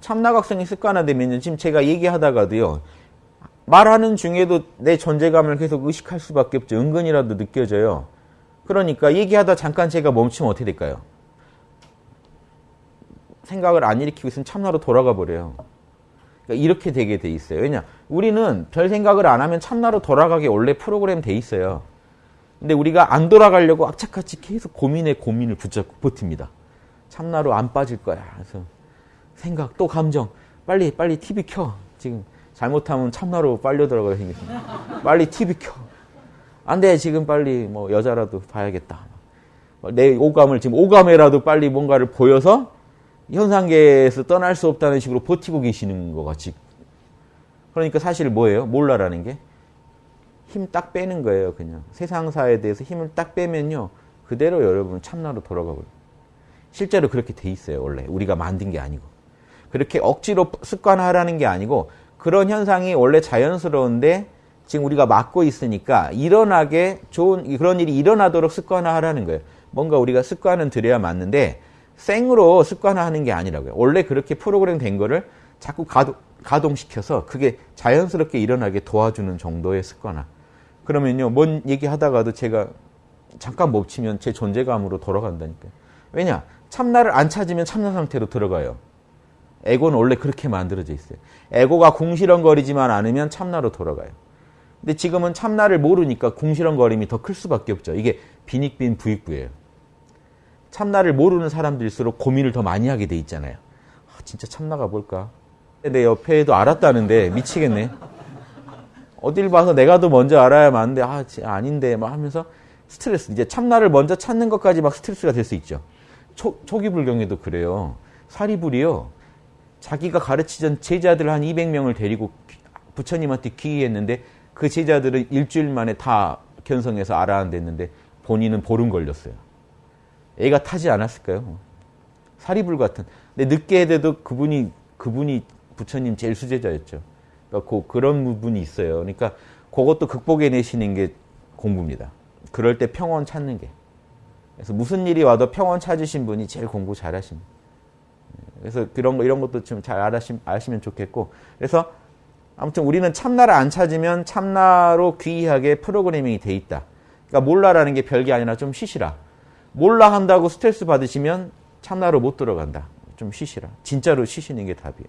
참나각성이 습관화되면 지금 제가 얘기하다가도요. 말하는 중에도 내 존재감을 계속 의식할 수밖에 없죠. 은근이라도 느껴져요. 그러니까 얘기하다 잠깐 제가 멈추면 어떻게 될까요? 생각을 안 일으키고 있으면 참나로 돌아가 버려요. 그러니까 이렇게 되게 돼 있어요. 왜냐? 우리는 별 생각을 안 하면 참나로 돌아가게 원래 프로그램 돼 있어요. 근데 우리가 안 돌아가려고 악착같이 계속 고민에 고민을 붙잡고 버팁니다. 참나로 안 빠질 거야. 그래서 생각 또 감정 빨리 빨리 TV 켜. 지금 잘못하면 참나로 빨려 들어가게 생겼습니다. 빨리 TV 켜. 안 돼. 지금 빨리 뭐 여자라도 봐야겠다. 내 오감을 지금 오감에라도 빨리 뭔가를 보여서 현상계에서 떠날 수 없다는 식으로 버티고 계시는 것 같이. 그러니까 사실 뭐예요? 몰라라는 게? 힘 딱 빼는 거예요, 그냥. 세상사에 대해서 힘을 딱 빼면요. 그대로 여러분 참나로 돌아가 버려요. 실제로 그렇게 돼 있어요, 원래. 우리가 만든 게 아니고. 그렇게 억지로 습관화하라는 게 아니고 그런 현상이 원래 자연스러운데 지금 우리가 막고 있으니까 일어나게 좋은 그런 일이 일어나도록 습관화하라는 거예요. 뭔가 우리가 습관은 들여야 맞는데 생으로 습관화하는 게 아니라고요. 원래 그렇게 프로그램 된 거를 자꾸 가동, 가동시켜서 그게 자연스럽게 일어나게 도와주는 정도의 습관화. 그러면요, 뭔 얘기하다가도 제가 잠깐 멈추면 제 존재감으로 돌아간다니까요. 왜냐? 참나를 안 찾으면 참나 상태로 들어가요. 에고는 원래 그렇게 만들어져 있어요. 에고가 궁시렁거리지만 않으면 참나로 돌아가요. 근데 지금은 참나를 모르니까 궁시렁거림이 더 클 수밖에 없죠. 이게 빈익빈 부익부예요. 참나를 모르는 사람들일수록 고민을 더 많이 하게 돼 있잖아요. 아, 진짜 참나가 뭘까? 내 옆에도 알았다는데 미치겠네. 어딜 봐서 내가 더 먼저 알아야 하는데 아 아닌데 막 하면서 스트레스 이제 참나를 먼저 찾는 것까지 막 스트레스가 될 수 있죠. 초, 초기 불경에도 그래요. 사리불이요. 자기가 가르치던 제자들 한 200명을 데리고 부처님한테 기이했는데 그 제자들은 일주일 만에 다 견성해서 알아안됐는데 본인은 보름 걸렸어요. 애가 타지 않았을까요? 사리불 같은. 근데 늦게 해도 그분이 그분이 부처님 제일 수제자였죠. 그러니까 그, 그런 부분이 있어요. 그러니까 그것도 극복해 내시는 게 공부입니다. 그럴 때 평온 찾는 게. 그래서 무슨 일이 와도 평온 찾으신 분이 제일 공부 잘하십니다. 그래서 그런 거 이런 것도 좀 잘 아시면 좋겠고. 그래서 아무튼 우리는 참나를 안 찾으면 참나로 귀하게 프로그래밍이 돼 있다. 그러니까 몰라라는 게 별게 아니라 좀 쉬시라. 몰라 한다고 스트레스 받으시면 참나로 못 들어간다. 좀 쉬시라. 진짜로 쉬시는 게 답이에요.